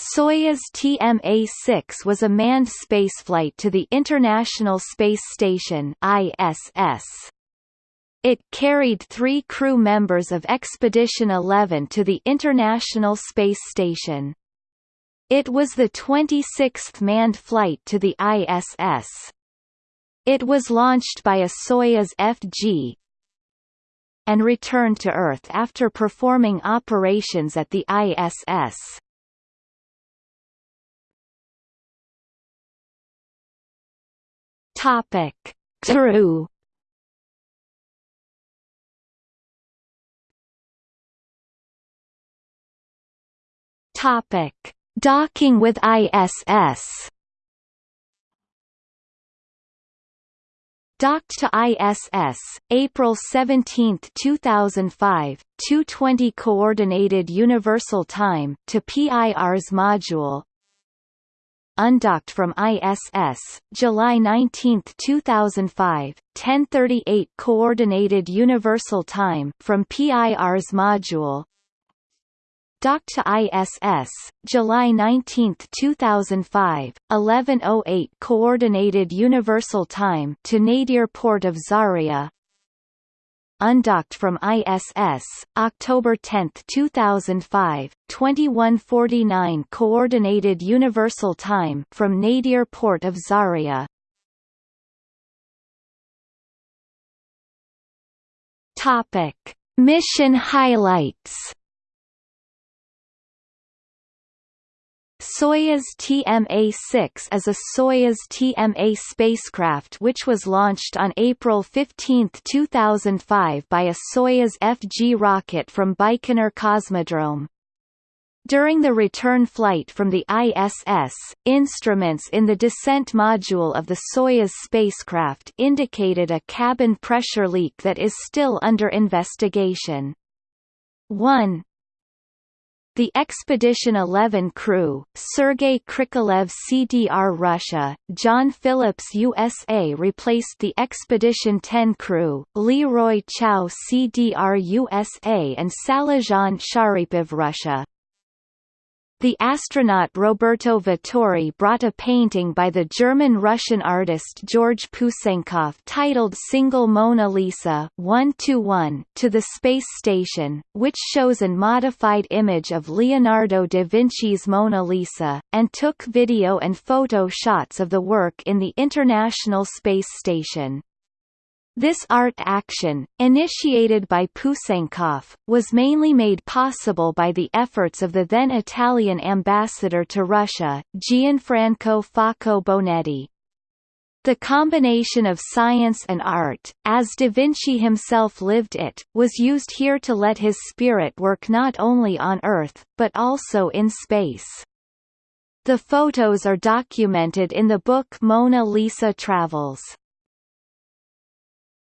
Soyuz TMA-6 was a manned spaceflight to the International Space Station ISS. It carried three crew members of Expedition 11 to the International Space Station. It was the 26th manned flight to the ISS. It was launched by a Soyuz FG and returned to Earth after performing operations at the ISS. Topic: Crew. Topic: Docking with ISS. Docked to ISS, April 17, 2005, 2:20 Coordinated Universal Time to Pirs module, undocked from ISS, July 19, 2005, 10:38 Coordinated Universal Time from Pirs module. Docked to ISS, July 19, 2005, 11:08 Coordinated Universal Time to Nadir Port of Zarya undocked from ISS, October 10, 2005, 2149 Coordinated Universal Time from Nadir Port of Zarya. Topic: Mission highlights. Soyuz TMA-6 is a Soyuz TMA spacecraft which was launched on April 15, 2005 by a Soyuz FG rocket from Baikonur Cosmodrome. During the return flight from the ISS, instruments in the descent module of the Soyuz spacecraft indicated a cabin pressure leak that is still under investigation. 1 the Expedition 11 crew, Sergei Krikalev CDR Russia, John Phillips USA replaced the Expedition 10 crew, Leroy Chiao CDR USA and Salizhan Sharipov Russia. The astronaut Roberto Vittori brought a painting by the German-Russian artist George Pusenkov titled Single Mona Lisa 1 to the space station, which shows an modified image of Leonardo da Vinci's Mona Lisa, and took video and photo shots of the work in the International Space Station. This art action, initiated by Pusenkov, was mainly made possible by the efforts of the then Italian ambassador to Russia, Gianfranco Facco Bonetti. The combination of science and art, as Da Vinci himself lived it, was used here to let his spirit work not only on Earth, but also in space. The photos are documented in the book Mona Lisa Travels.